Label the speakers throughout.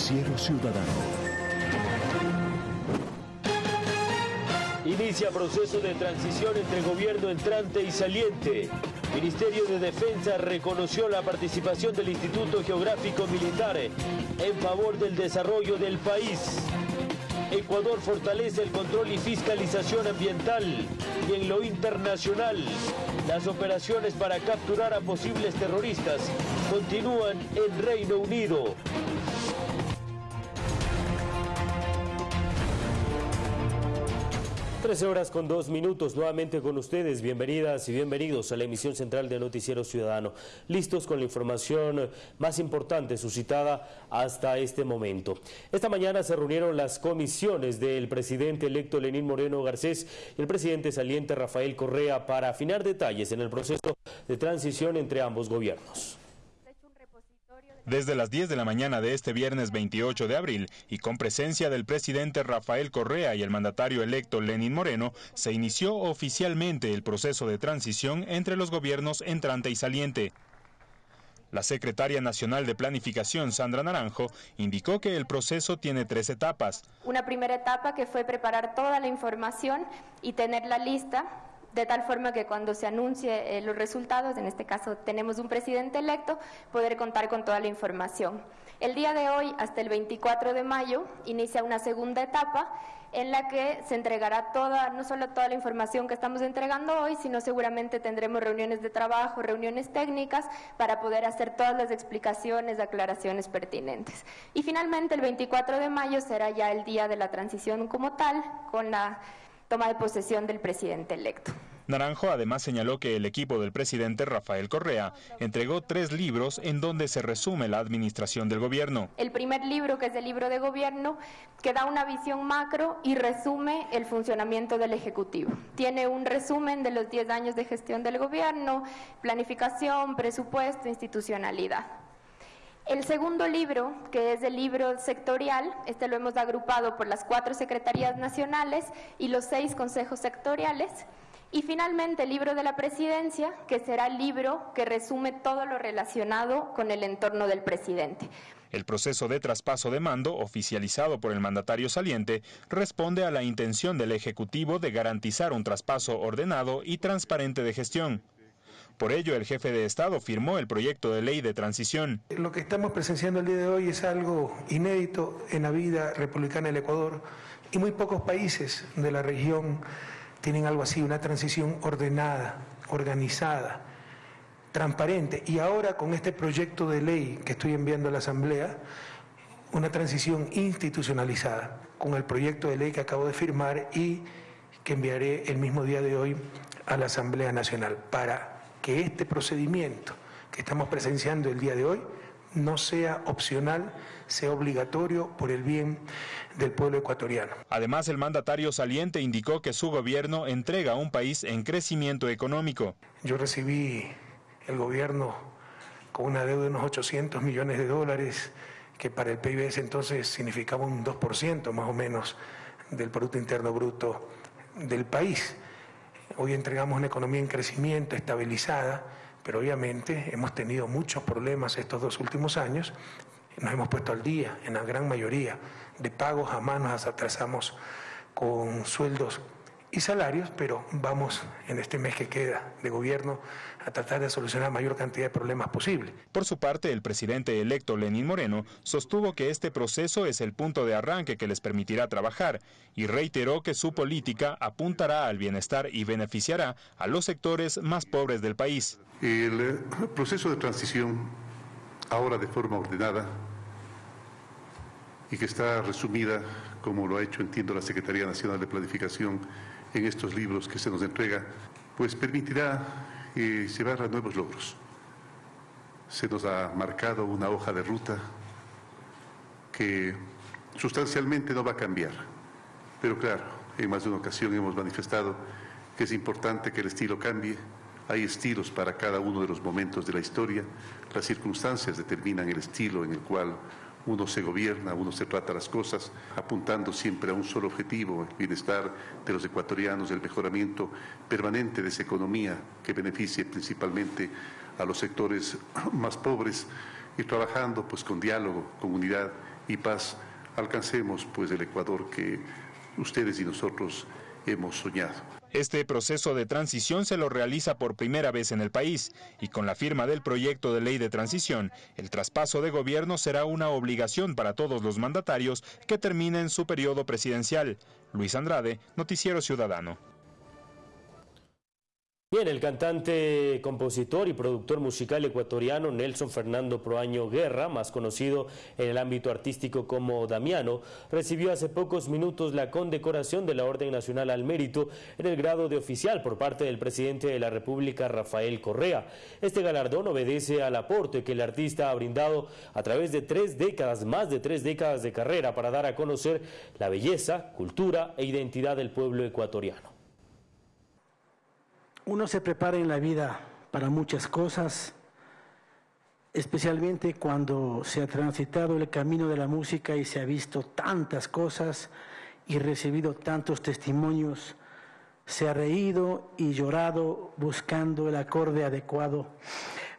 Speaker 1: Noticiero Ciudadano.
Speaker 2: Inicia proceso de transición entre gobierno entrante y saliente. Ministerio de Defensa reconoció la participación del Instituto Geográfico Militar en favor del desarrollo del país. Ecuador fortalece el control y fiscalización ambiental y en lo internacional. Las operaciones para capturar a posibles terroristas continúan en Reino Unido. 13 horas con dos minutos, nuevamente con ustedes. Bienvenidas y bienvenidos a la emisión central de Noticiero Ciudadano. Listos con la información más importante suscitada hasta este momento. Esta mañana se reunieron las comisiones del presidente electo Lenín Moreno Garcés y el presidente saliente Rafael Correa para afinar detalles en el proceso de transición entre ambos gobiernos.
Speaker 3: Desde las 10 de la mañana de este viernes 28 de abril y con presencia del presidente Rafael Correa y el mandatario electo Lenín Moreno, se inició oficialmente el proceso de transición entre los gobiernos entrante y saliente. La secretaria nacional de Planificación, Sandra Naranjo, indicó que el proceso tiene tres etapas.
Speaker 4: Una primera etapa que fue preparar toda la información y tener la lista de tal forma que cuando se anuncie eh, los resultados, en este caso tenemos un presidente electo, poder contar con toda la información. El día de hoy, hasta el 24 de mayo, inicia una segunda etapa en la que se entregará toda, no solo toda la información que estamos entregando hoy, sino seguramente tendremos reuniones de trabajo, reuniones técnicas para poder hacer todas las explicaciones, aclaraciones pertinentes. Y finalmente, el 24 de mayo será ya el día de la transición como tal, con la toma de posesión del presidente electo.
Speaker 3: Naranjo además señaló que el equipo del presidente Rafael Correa entregó tres libros en donde se resume la administración del gobierno.
Speaker 4: El primer libro, que es el libro de gobierno, que da una visión macro y resume el funcionamiento del Ejecutivo. Tiene un resumen de los 10 años de gestión del gobierno, planificación, presupuesto, institucionalidad. El segundo libro, que es el libro sectorial, este lo hemos agrupado por las cuatro secretarías nacionales y los seis consejos sectoriales. Y finalmente el libro de la presidencia, que será el libro que resume todo lo relacionado con el entorno del presidente.
Speaker 3: El proceso de traspaso de mando, oficializado por el mandatario saliente, responde a la intención del Ejecutivo de garantizar un traspaso ordenado y transparente de gestión. Por ello, el jefe de Estado firmó el proyecto de ley de transición.
Speaker 5: Lo que estamos presenciando el día de hoy es algo inédito en la vida republicana del Ecuador y muy pocos países de la región tienen algo así, una transición ordenada, organizada, transparente. Y ahora con este proyecto de ley que estoy enviando a la Asamblea, una transición institucionalizada, con el proyecto de ley que acabo de firmar y que enviaré el mismo día de hoy a la Asamblea Nacional para que este procedimiento que estamos presenciando el día de hoy no sea opcional, sea obligatorio por el bien del pueblo ecuatoriano.
Speaker 3: Además, el mandatario saliente indicó que su gobierno entrega a un país en crecimiento económico.
Speaker 5: Yo recibí el gobierno con una deuda de unos 800 millones de dólares, que para el PIB ese entonces significaba un 2% más o menos del Producto Interno Bruto del país. Hoy entregamos una economía en crecimiento, estabilizada, pero obviamente hemos tenido muchos problemas estos dos últimos años. Nos hemos puesto al día en la gran mayoría de pagos, jamás nos atrasamos con sueldos y salarios, pero vamos en este mes que queda de gobierno a tratar de solucionar la mayor cantidad de problemas posible.
Speaker 3: Por su parte, el presidente electo Lenín Moreno sostuvo que este proceso es el punto de arranque que les permitirá trabajar y reiteró que su política apuntará al bienestar y beneficiará a los sectores más pobres del país.
Speaker 6: El eh, proceso de transición, ahora de forma ordenada, y que está resumida, como lo ha hecho, entiendo, la Secretaría Nacional de Planificación, en estos libros que se nos entrega, pues permitirá eh, llevar a nuevos logros. Se nos ha marcado una hoja de ruta que sustancialmente no va a cambiar. Pero claro, en más de una ocasión hemos manifestado que es importante que el estilo cambie. Hay estilos para cada uno de los momentos de la historia. Las circunstancias determinan el estilo en el cual uno se gobierna, uno se trata las cosas apuntando siempre a un solo objetivo, el bienestar de los ecuatorianos, el mejoramiento permanente de esa economía que beneficie principalmente a los sectores más pobres y trabajando pues con diálogo, con unidad y paz, alcancemos pues el Ecuador que ustedes y nosotros hemos soñado.
Speaker 3: Este proceso de transición se lo realiza por primera vez en el país y con la firma del proyecto de ley de transición, el traspaso de gobierno será una obligación para todos los mandatarios que terminen su periodo presidencial. Luis Andrade, Noticiero Ciudadano.
Speaker 2: Bien, el cantante, compositor y productor musical ecuatoriano Nelson Fernando Proaño Guerra, más conocido en el ámbito artístico como Damiano, recibió hace pocos minutos la condecoración de la Orden Nacional al Mérito en el grado de oficial por parte del presidente de la República, Rafael Correa. Este galardón obedece al aporte que el artista ha brindado a través de tres décadas, más de tres décadas de carrera, para dar a conocer la belleza, cultura e identidad del pueblo ecuatoriano.
Speaker 1: Uno se prepara en la vida para muchas cosas, especialmente cuando se ha transitado el camino de la música y se ha visto tantas cosas y recibido tantos testimonios, se ha reído y llorado buscando el acorde adecuado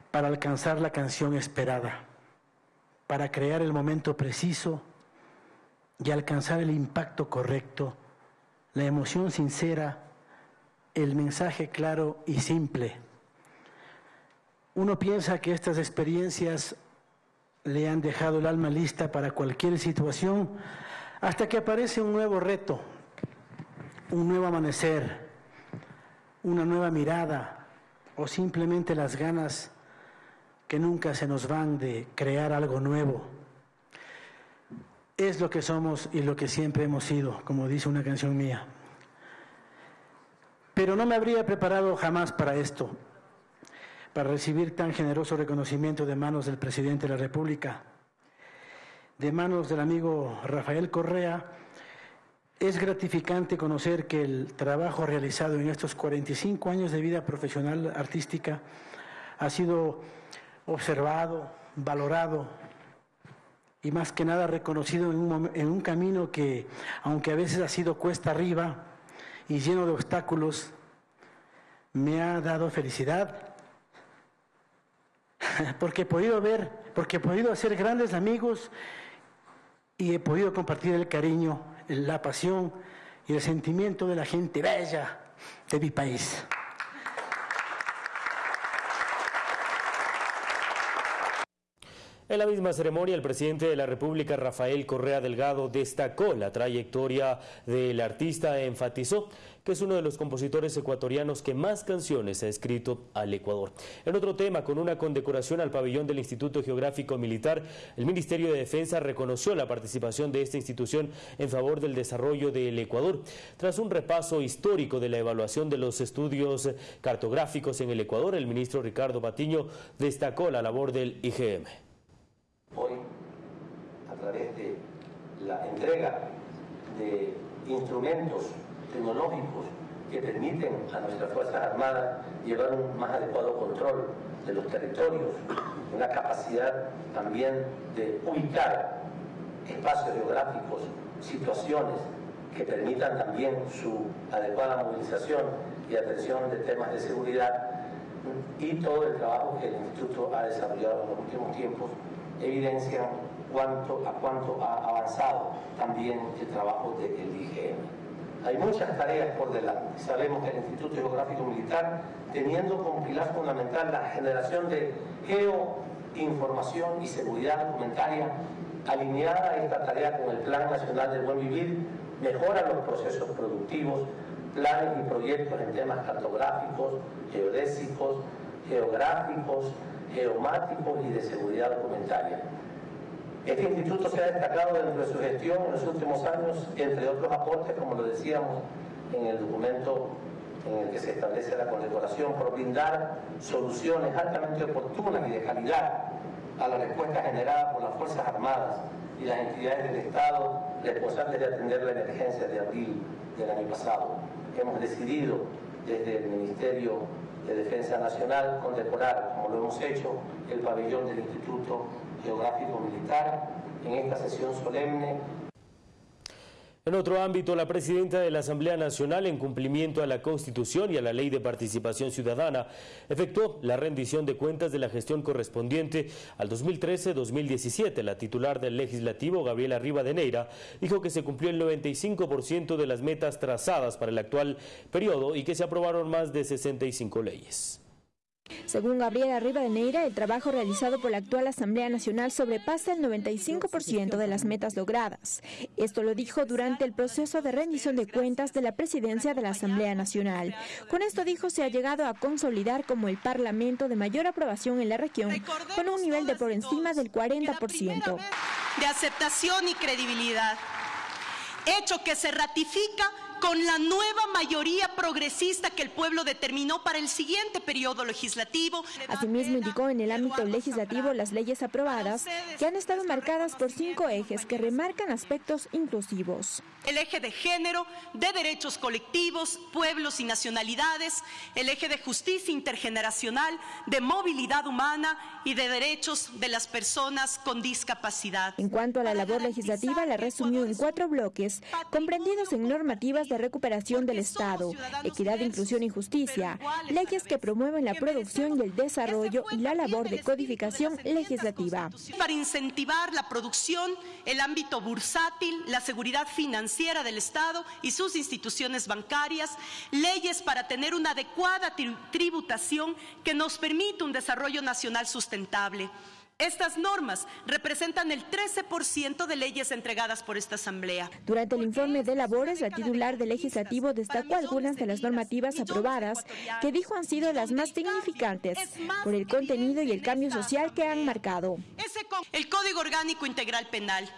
Speaker 1: para alcanzar la canción esperada, para crear el momento preciso y alcanzar el impacto correcto, la emoción sincera el mensaje claro y simple. Uno piensa que estas experiencias le han dejado el alma lista para cualquier situación hasta que aparece un nuevo reto, un nuevo amanecer, una nueva mirada o simplemente las ganas que nunca se nos van de crear algo nuevo. Es lo que somos y lo que siempre hemos sido, como dice una canción mía. Pero no me habría preparado jamás para esto, para recibir tan generoso reconocimiento de manos del presidente de la República, de manos del amigo Rafael Correa. Es gratificante conocer que el trabajo realizado en estos 45 años de vida profesional artística ha sido observado, valorado y más que nada reconocido en un, en un camino que, aunque a veces ha sido cuesta arriba, y lleno de obstáculos, me ha dado felicidad, porque he podido ver, porque he podido hacer grandes amigos y he podido compartir el cariño, la pasión y el sentimiento de la gente bella de mi país.
Speaker 2: En la misma ceremonia, el presidente de la República, Rafael Correa Delgado, destacó la trayectoria del artista e enfatizó que es uno de los compositores ecuatorianos que más canciones ha escrito al Ecuador. En otro tema, con una condecoración al pabellón del Instituto Geográfico Militar, el Ministerio de Defensa reconoció la participación de esta institución en favor del desarrollo del Ecuador. Tras un repaso histórico de la evaluación de los estudios cartográficos en el Ecuador, el ministro Ricardo Patiño destacó la labor del IGM.
Speaker 7: A través de la entrega de instrumentos tecnológicos que permiten a nuestras Fuerzas Armadas llevar un más adecuado control de los territorios, una capacidad también de ubicar espacios geográficos, situaciones que permitan también su adecuada movilización y atención de temas de seguridad y todo el trabajo que el Instituto ha desarrollado en los últimos tiempos evidencian cuánto, a cuánto ha avanzado también el trabajo del IGM. Hay muchas tareas por delante. Sabemos que el Instituto Geográfico Militar, teniendo como pilar fundamental la generación de geoinformación y seguridad documentaria, alineada esta tarea con el Plan Nacional del Buen Vivir, mejora los procesos productivos, planes y proyectos en temas cartográficos, geodésicos, geográficos, geomáticos y de seguridad documentaria. Este instituto se ha destacado dentro de su gestión en los últimos años, entre otros aportes, como lo decíamos en el documento en el que se establece la condecoración, por brindar soluciones altamente oportunas y de calidad a la respuesta generada por las Fuerzas Armadas y las entidades del Estado responsables de atender la emergencia de abril del año pasado. Hemos decidido desde el Ministerio de Defensa Nacional condecorar, como lo hemos hecho, el pabellón del Instituto Geográfico Militar en esta sesión solemne
Speaker 2: En otro ámbito, la presidenta de la Asamblea Nacional, en cumplimiento a la Constitución y a la Ley de Participación Ciudadana, efectuó la rendición de cuentas de la gestión correspondiente al 2013-2017. La titular del Legislativo, Gabriela Rivadeneira, dijo que se cumplió el 95% de las metas trazadas para el actual periodo y que se aprobaron más de 65 leyes.
Speaker 8: Según Gabriela Rivadeneira, el trabajo realizado por la actual Asamblea Nacional sobrepasa el 95% de las metas logradas. Esto lo dijo durante el proceso de rendición de cuentas de la presidencia de la Asamblea Nacional. Con esto dijo se ha llegado a consolidar como el parlamento de mayor aprobación en la región, con un nivel de por encima del 40%.
Speaker 9: De aceptación y credibilidad, hecho que se ratifica con la nueva mayoría progresista que el pueblo determinó para el siguiente periodo legislativo.
Speaker 8: Asimismo, indicó en el ámbito legislativo las leyes aprobadas que han estado marcadas por cinco ejes que remarcan aspectos inclusivos.
Speaker 9: El eje de género, de derechos colectivos, pueblos y nacionalidades, el eje de justicia intergeneracional, de movilidad humana y de derechos de las personas con discapacidad.
Speaker 8: En cuanto a la labor legislativa, la resumió en cuatro bloques, comprendidos en normativas de recuperación del Estado, equidad, inclusión y justicia, leyes que promueven la producción y el desarrollo y la labor de codificación legislativa.
Speaker 9: Para incentivar la producción, el ámbito bursátil, la seguridad financiera del Estado y sus instituciones bancarias, leyes para tener una adecuada tributación que nos permita un desarrollo nacional sustentable. Estas normas representan el 13% de leyes entregadas por esta Asamblea.
Speaker 8: Durante el informe de labores, la titular del Legislativo destacó algunas de las normativas aprobadas que dijo han sido las más significantes por el contenido y el cambio social que han marcado.
Speaker 9: El Código Orgánico Integral Penal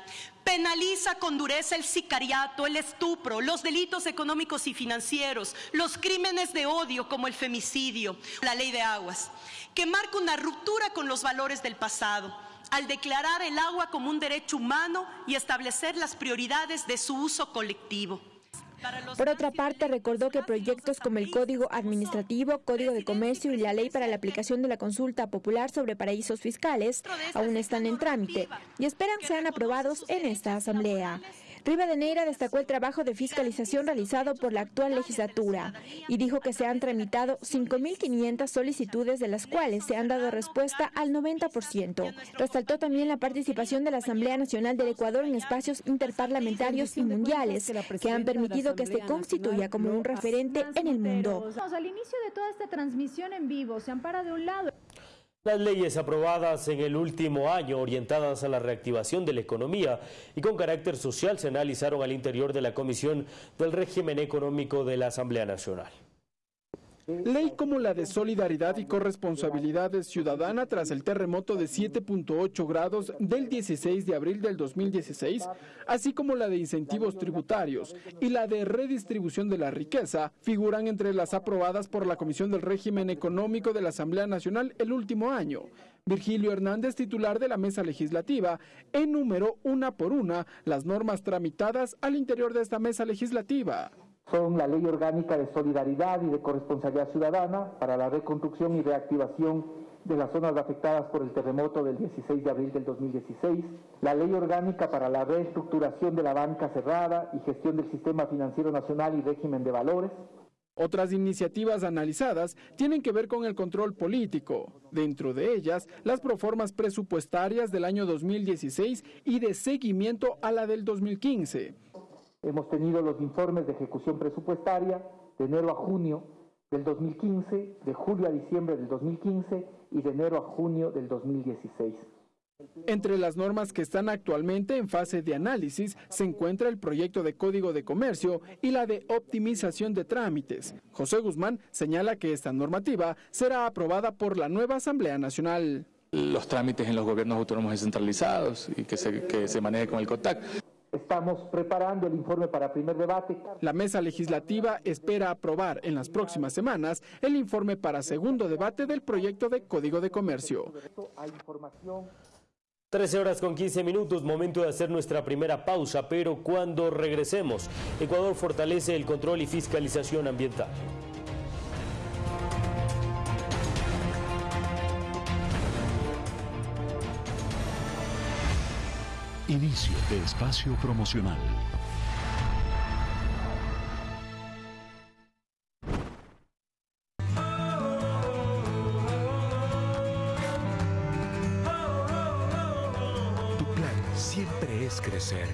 Speaker 9: penaliza con dureza el sicariato, el estupro, los delitos económicos y financieros, los crímenes de odio como el femicidio, la ley de aguas, que marca una ruptura con los valores del pasado al declarar el agua como un derecho humano y establecer las prioridades de su uso colectivo.
Speaker 8: Por otra parte, recordó que proyectos como el Código Administrativo, Código de Comercio y la Ley para la aplicación de la consulta popular sobre paraísos fiscales aún están en trámite y esperan sean aprobados en esta Asamblea. Rivadeneira destacó el trabajo de fiscalización realizado por la actual legislatura y dijo que se han tramitado 5.500 solicitudes, de las cuales se han dado respuesta al 90%. Resaltó también la participación de la Asamblea Nacional del Ecuador en espacios interparlamentarios y mundiales que han permitido que se constituya como un referente en el mundo.
Speaker 10: Al inicio de toda esta transmisión en vivo se ampara de un lado.
Speaker 2: Las leyes aprobadas en el último año orientadas a la reactivación de la economía y con carácter social se analizaron al interior de la Comisión del Régimen Económico de la Asamblea Nacional.
Speaker 11: Ley como la de solidaridad y corresponsabilidad ciudadana tras el terremoto de 7.8 grados del 16 de abril del 2016, así como la de incentivos tributarios y la de redistribución de la riqueza, figuran entre las aprobadas por la Comisión del Régimen Económico de la Asamblea Nacional el último año. Virgilio Hernández, titular de la mesa legislativa, enumeró una por una las normas tramitadas al interior de esta mesa legislativa
Speaker 12: son la Ley Orgánica de Solidaridad y de Corresponsabilidad Ciudadana para la reconstrucción y reactivación de las zonas afectadas por el terremoto del 16 de abril del 2016, la Ley Orgánica para la reestructuración de la banca cerrada y gestión del Sistema Financiero Nacional y régimen de valores,
Speaker 11: otras iniciativas analizadas tienen que ver con el control político, dentro de ellas las proformas presupuestarias del año 2016 y de seguimiento a la del 2015.
Speaker 12: Hemos tenido los informes de ejecución presupuestaria de enero a junio del 2015, de julio a diciembre del 2015 y de enero a junio del 2016.
Speaker 11: Entre las normas que están actualmente en fase de análisis se encuentra el proyecto de Código de Comercio y la de optimización de trámites. José Guzmán señala que esta normativa será aprobada por la nueva Asamblea Nacional.
Speaker 13: Los trámites en los gobiernos autónomos descentralizados y que se, que se maneje con el COTAC.
Speaker 12: Estamos preparando el informe para primer debate.
Speaker 11: La mesa legislativa espera aprobar en las próximas semanas el informe para segundo debate del proyecto de Código de Comercio.
Speaker 2: 13 horas con 15 minutos, momento de hacer nuestra primera pausa, pero cuando regresemos, Ecuador fortalece el control y fiscalización ambiental.
Speaker 14: Inicio de espacio promocional.
Speaker 15: Tu plan siempre es crecer.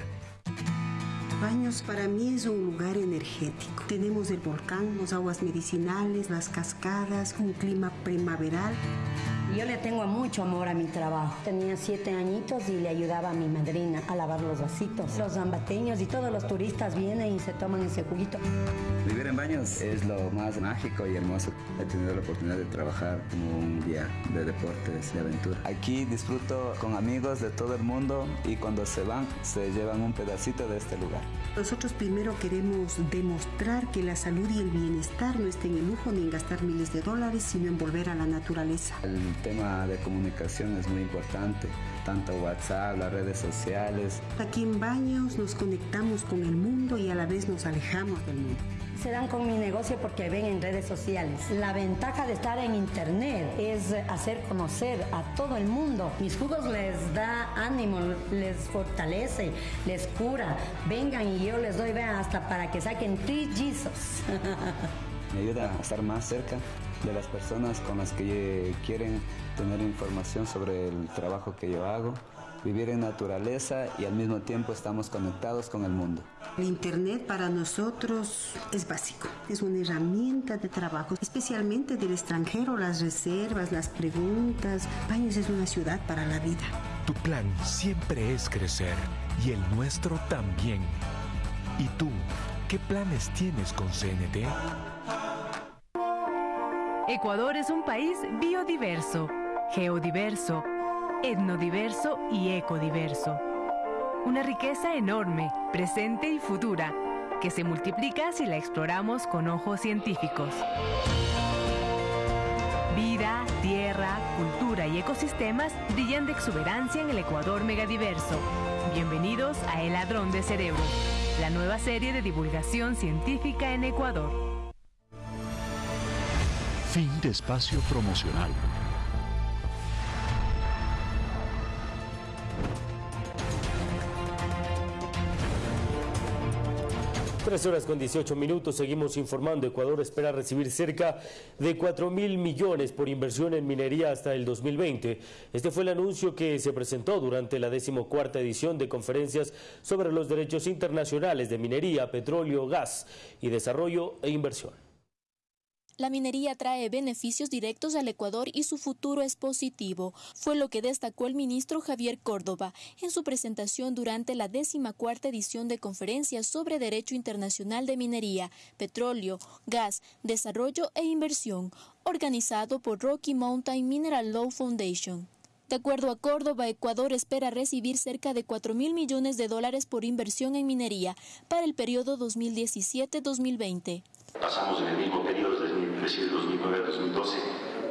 Speaker 16: Baños para mí es un lugar energético. Tenemos el volcán, las aguas medicinales, las cascadas, un clima primaveral.
Speaker 17: Yo le tengo mucho amor a mi trabajo. Tenía siete añitos y le ayudaba a mi madrina a lavar los vasitos. Los zambateños y todos los turistas vienen y se toman ese juguito.
Speaker 18: Vivir en baños es lo más mágico y hermoso. He tenido la oportunidad de trabajar como un guía de deportes, de aventura. Aquí disfruto con amigos de todo el mundo y cuando se van se llevan un pedacito de este lugar.
Speaker 16: Nosotros primero queremos demostrar que la salud y el bienestar no estén en lujo ni en gastar miles de dólares, sino en volver a la naturaleza.
Speaker 18: El tema de comunicación es muy importante, tanto WhatsApp, las redes sociales.
Speaker 16: Aquí en Baños nos conectamos con el mundo y a la vez nos alejamos del mundo
Speaker 17: se dan con mi negocio porque ven en redes sociales. La ventaja de estar en internet es hacer conocer a todo el mundo. Mis jugos les da ánimo, les fortalece, les cura. Vengan y yo les doy, vean, hasta para que saquen trillizos.
Speaker 18: Me ayuda a estar más cerca de las personas con las que quieren tener información sobre el trabajo que yo hago vivir en naturaleza y al mismo tiempo estamos conectados con el mundo.
Speaker 16: El Internet para nosotros es básico, es una herramienta de trabajo, especialmente del extranjero, las reservas, las preguntas. Baños es una ciudad para la vida.
Speaker 15: Tu plan siempre es crecer y el nuestro también. ¿Y tú, qué planes tienes con CNT?
Speaker 19: Ecuador es un país biodiverso, geodiverso, etnodiverso y ecodiverso. Una riqueza enorme, presente y futura, que se multiplica si la exploramos con ojos científicos. Vida, tierra, cultura y ecosistemas brillan de exuberancia en el Ecuador megadiverso. Bienvenidos a El Ladrón de Cerebro, la nueva serie de divulgación científica en Ecuador.
Speaker 15: Fin de espacio promocional.
Speaker 2: Tres horas con 18 minutos, seguimos informando. Ecuador espera recibir cerca de 4 mil millones por inversión en minería hasta el 2020. Este fue el anuncio que se presentó durante la decimocuarta edición de conferencias sobre los derechos internacionales de minería, petróleo, gas y desarrollo e inversión.
Speaker 20: La minería trae beneficios directos al Ecuador y su futuro es positivo, fue lo que destacó el ministro Javier Córdoba en su presentación durante la cuarta edición de conferencias sobre Derecho Internacional de Minería, Petróleo, Gas, Desarrollo e Inversión, organizado por Rocky Mountain Mineral Law Foundation. De acuerdo a Córdoba, Ecuador espera recibir cerca de 4 mil millones de dólares por inversión en minería para el periodo 2017-2020.
Speaker 21: Pasamos en el mismo periodo, desde 2009 a 2012,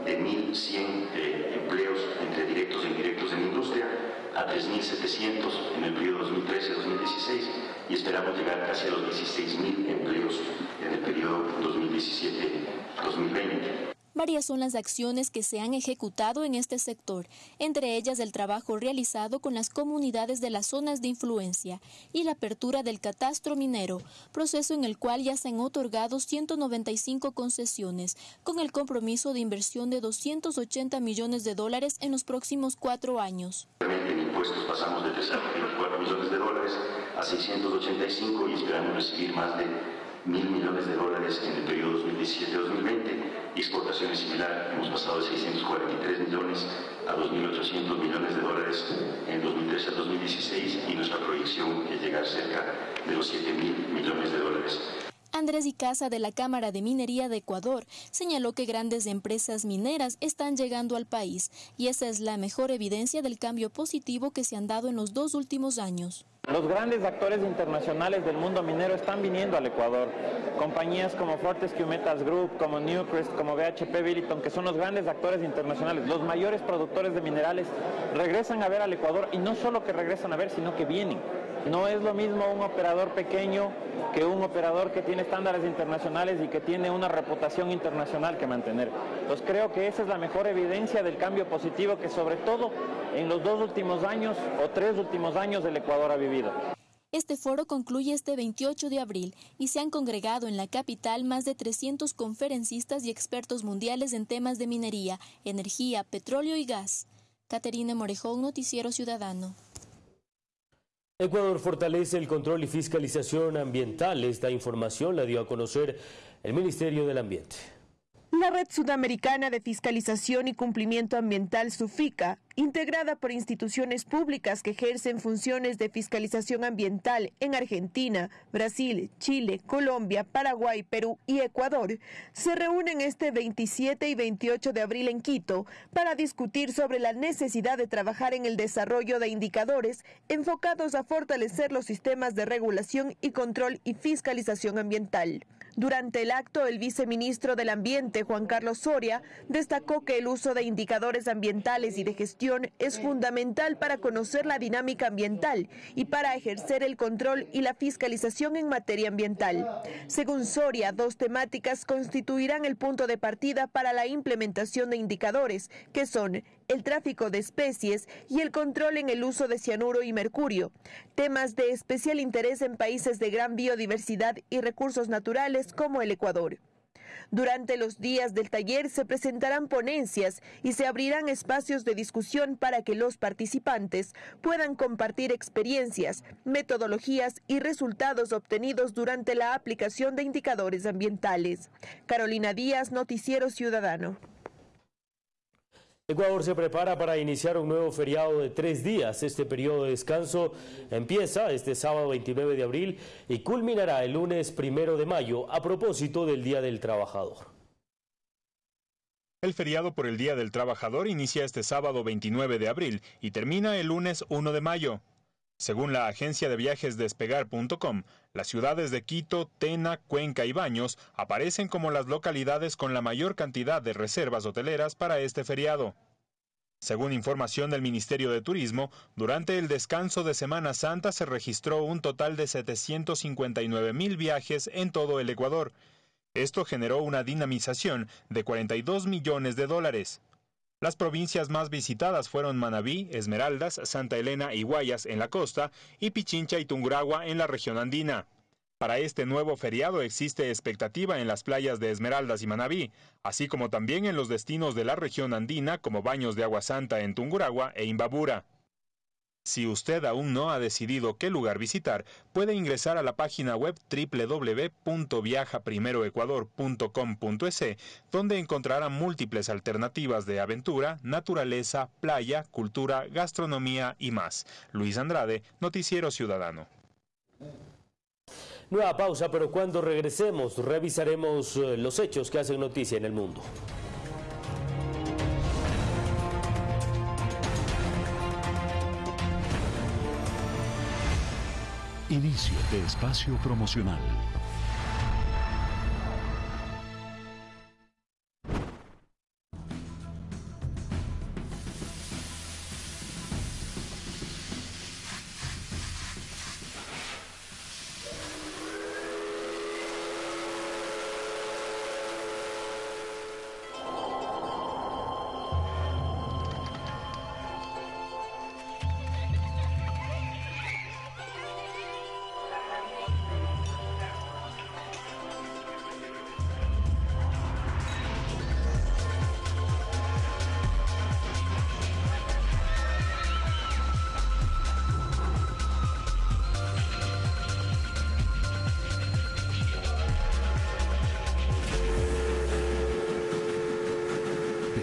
Speaker 21: de 1.100 eh, empleos entre directos e indirectos en la industria a 3.700 en el periodo 2013-2016 y esperamos llegar casi a los 16.000 empleos en el periodo 2017-2020.
Speaker 20: Varias son las acciones que se han ejecutado en este sector, entre ellas el trabajo realizado con las comunidades de las zonas de influencia y la apertura del catastro minero, proceso en el cual ya se han otorgado 195 concesiones, con el compromiso de inversión de 280 millones de dólares en los próximos cuatro años.
Speaker 21: En impuestos pasamos de 324 millones de dólares a 685 y esperamos recibir más de mil millones de dólares en el periodo 2017-2020 exportaciones similar, hemos pasado de 643 millones a 2.800 millones de dólares en 2013 a 2016 y nuestra proyección es llegar cerca de los 7.000 millones de dólares.
Speaker 20: Andrés Icaza de la Cámara de Minería de Ecuador señaló que grandes empresas mineras están llegando al país y esa es la mejor evidencia del cambio positivo que se han dado en los dos últimos años.
Speaker 22: Los grandes actores internacionales del mundo minero están viniendo al Ecuador. Compañías como Fortescue Metals Group, como Newcrest, como BHP Billiton, que son los grandes actores internacionales, los mayores productores de minerales, regresan a ver al Ecuador y no solo que regresan a ver, sino que vienen. No es lo mismo un operador pequeño que un operador que tiene estándares internacionales y que tiene una reputación internacional que mantener. Entonces creo que esa es la mejor evidencia del cambio positivo que sobre todo en los dos últimos años o tres últimos años el Ecuador ha vivido.
Speaker 20: Este foro concluye este 28 de abril y se han congregado en la capital más de 300 conferencistas y expertos mundiales en temas de minería, energía, petróleo y gas. Caterina Morejón, Noticiero Ciudadano.
Speaker 2: Ecuador fortalece el control y fiscalización ambiental. Esta información la dio a conocer el Ministerio del Ambiente.
Speaker 23: La Red Sudamericana de Fiscalización y Cumplimiento Ambiental, SUFICA, integrada por instituciones públicas que ejercen funciones de fiscalización ambiental en Argentina, Brasil, Chile, Colombia, Paraguay, Perú y Ecuador, se reúnen este 27 y 28 de abril en Quito para discutir sobre la necesidad de trabajar en el desarrollo de indicadores enfocados a fortalecer los sistemas de regulación y control y fiscalización ambiental. Durante el acto, el viceministro del Ambiente, Juan Carlos Soria, destacó que el uso de indicadores ambientales y de gestión es fundamental para conocer la dinámica ambiental y para ejercer el control y la fiscalización en materia ambiental. Según Soria, dos temáticas constituirán el punto de partida para la implementación de indicadores, que son el tráfico de especies y el control en el uso de cianuro y mercurio, temas de especial interés en países de gran biodiversidad y recursos naturales como el Ecuador. Durante los días del taller se presentarán ponencias y se abrirán espacios de discusión para que los participantes puedan compartir experiencias, metodologías y resultados obtenidos durante la aplicación de indicadores ambientales. Carolina Díaz, Noticiero Ciudadano.
Speaker 2: Ecuador se prepara para iniciar un nuevo feriado de tres días. Este periodo de descanso empieza este sábado 29 de abril y culminará el lunes primero de mayo a propósito del Día del Trabajador.
Speaker 3: El feriado por el Día del Trabajador inicia este sábado 29 de abril y termina el lunes 1 de mayo. Según la agencia de viajes despegar.com, las ciudades de Quito, Tena, Cuenca y Baños aparecen como las localidades con la mayor cantidad de reservas hoteleras para este feriado. Según información del Ministerio de Turismo, durante el descanso de Semana Santa se registró un total de 759 mil viajes en todo el Ecuador. Esto generó una dinamización de 42 millones de dólares. Las provincias más visitadas fueron Manabí, Esmeraldas, Santa Elena y Guayas en la costa y Pichincha y Tunguragua en la región andina. Para este nuevo feriado existe expectativa en las playas de Esmeraldas y Manabí, así como también en los destinos de la región andina como Baños de Agua Santa en Tunguragua e Imbabura. Si usted aún no ha decidido qué lugar visitar, puede ingresar a la página web www.viajaprimeroecuador.com.es, donde encontrará múltiples alternativas de aventura, naturaleza, playa, cultura, gastronomía y más. Luis Andrade, Noticiero Ciudadano.
Speaker 2: Nueva pausa, pero cuando regresemos revisaremos eh, los hechos que hacen noticia en el mundo.
Speaker 14: Inicio de espacio promocional.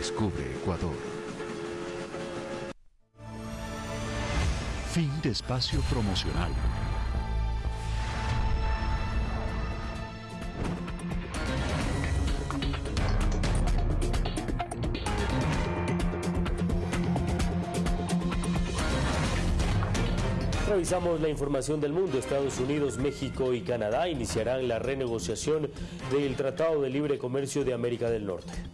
Speaker 14: Descubre Ecuador. Fin de espacio promocional.
Speaker 2: Revisamos la información del mundo. Estados Unidos, México y Canadá iniciarán la renegociación del Tratado de Libre Comercio de América del Norte.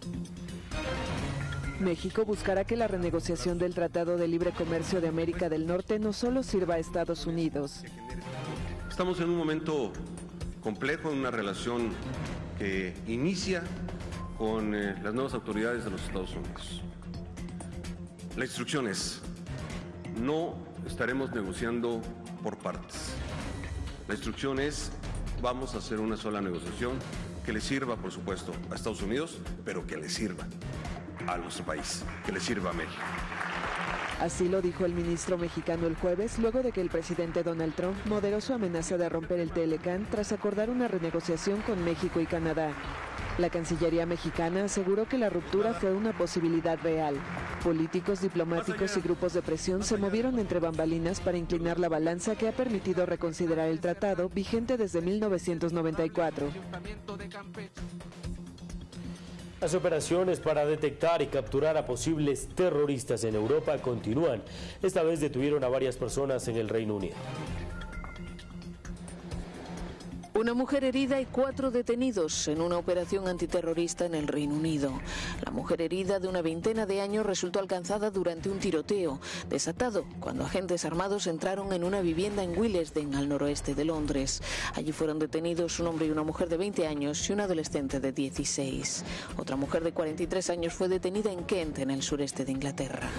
Speaker 24: México buscará que la renegociación del Tratado de Libre Comercio de América del Norte no solo sirva a Estados Unidos.
Speaker 25: Estamos en un momento complejo, en una relación que inicia con eh, las nuevas autoridades de los Estados Unidos. La instrucción es, no estaremos negociando por partes. La instrucción es, vamos a hacer una sola negociación que le sirva, por supuesto, a Estados Unidos, pero que le sirva a nuestro país, que le sirva a México.
Speaker 24: Así lo dijo el ministro mexicano el jueves, luego de que el presidente Donald Trump moderó su amenaza de romper el Telecan tras acordar una renegociación con México y Canadá. La Cancillería mexicana aseguró que la ruptura fue una posibilidad real. Políticos, diplomáticos y grupos de presión se movieron entre bambalinas para inclinar la balanza que ha permitido reconsiderar el tratado vigente desde 1994.
Speaker 2: Las operaciones para detectar y capturar a posibles terroristas en Europa continúan. Esta vez detuvieron a varias personas en el Reino Unido.
Speaker 26: Una mujer herida y cuatro detenidos en una operación antiterrorista en el Reino Unido. La mujer herida de una veintena de años resultó alcanzada durante un tiroteo desatado cuando agentes armados entraron en una vivienda en Willesden, al noroeste de Londres. Allí fueron detenidos un hombre y una mujer de 20 años y un adolescente de 16. Otra mujer de 43 años fue detenida en Kent, en el sureste de Inglaterra.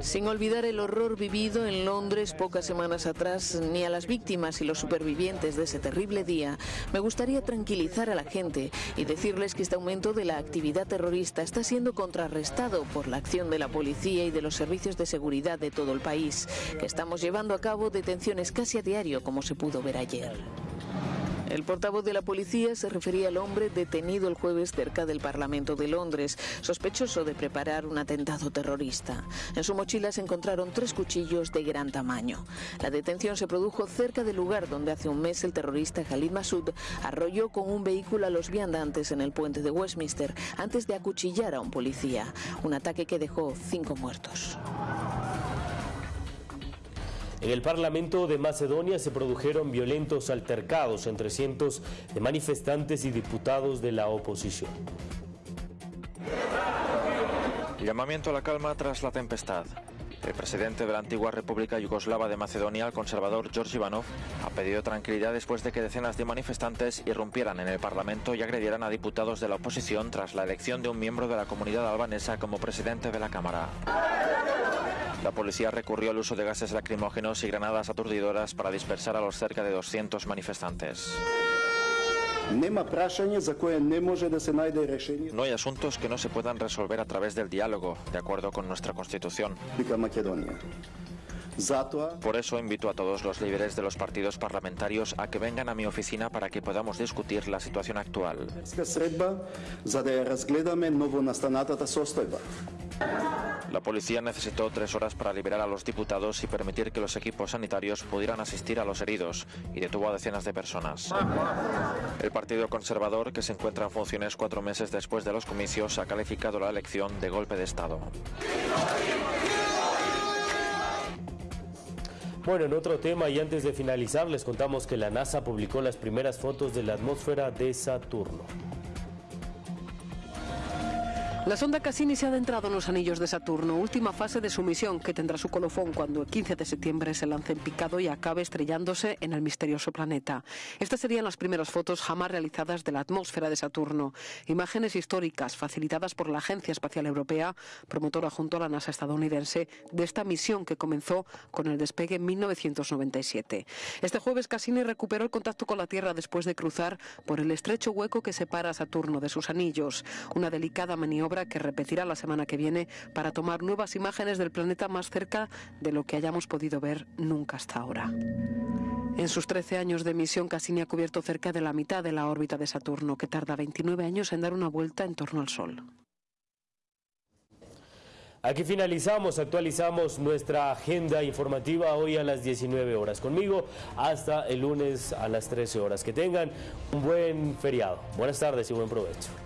Speaker 26: Sin olvidar el horror vivido en Londres pocas semanas atrás, ni a las víctimas y los supervivientes de ese terrible día, me gustaría tranquilizar a la gente y decirles que este aumento de la actividad terrorista está siendo contrarrestado por la acción de la policía y de los servicios de seguridad de todo el país, que estamos llevando a cabo detenciones casi a diario, como se pudo ver ayer. El portavoz de la policía se refería al hombre detenido el jueves cerca del Parlamento de Londres, sospechoso de preparar un atentado terrorista. En su mochila se encontraron tres cuchillos de gran tamaño. La detención se produjo cerca del lugar donde hace un mes el terrorista Khalid Massoud arrolló con un vehículo a los viandantes en el puente de Westminster antes de acuchillar a un policía. Un ataque que dejó cinco muertos.
Speaker 2: En el Parlamento de Macedonia se produjeron violentos altercados entre cientos de manifestantes y diputados de la oposición.
Speaker 27: Llamamiento a la calma tras la tempestad. El presidente de la antigua República Yugoslava de Macedonia, el conservador George Ivanov, ha pedido tranquilidad después de que decenas de manifestantes irrumpieran en el Parlamento y agredieran a diputados de la oposición tras la elección de un miembro de la comunidad albanesa como presidente de la Cámara. La policía recurrió al uso de gases lacrimógenos y granadas aturdidoras para dispersar a los cerca de 200 manifestantes. No hay asuntos que no se puedan resolver a través del diálogo, de acuerdo con nuestra Constitución. Por eso invito a todos los líderes de los partidos parlamentarios a que vengan a mi oficina para que podamos discutir la situación actual. La policía necesitó tres horas para liberar a los diputados y permitir que los equipos sanitarios pudieran asistir a los heridos y detuvo a decenas de personas. El Partido Conservador, que se encuentra en funciones cuatro meses después de los comicios, ha calificado la elección de golpe de Estado.
Speaker 2: Bueno, en otro tema y antes de finalizar les contamos que la NASA publicó las primeras fotos de la atmósfera de Saturno.
Speaker 28: La sonda Cassini se ha adentrado en los anillos de Saturno, última fase de su misión que tendrá su colofón cuando el 15 de septiembre se lance en picado y acabe estrellándose en el misterioso planeta. Estas serían las primeras fotos jamás realizadas de la atmósfera de Saturno, imágenes históricas facilitadas por la Agencia Espacial Europea, promotora junto a la NASA estadounidense de esta misión que comenzó con el despegue en 1997. Este jueves Cassini recuperó el contacto con la Tierra después de cruzar por el estrecho hueco que separa a Saturno de sus anillos, una delicada maniobra que repetirá la semana que viene para tomar nuevas imágenes del planeta más cerca de lo que hayamos podido ver nunca hasta ahora. En sus 13 años de misión, Cassini ha cubierto cerca de la mitad de la órbita de Saturno, que tarda 29 años en dar una vuelta en torno al Sol.
Speaker 2: Aquí finalizamos, actualizamos nuestra agenda informativa hoy a las 19 horas. Conmigo hasta el lunes a las 13 horas. Que tengan un buen feriado. Buenas tardes y buen provecho.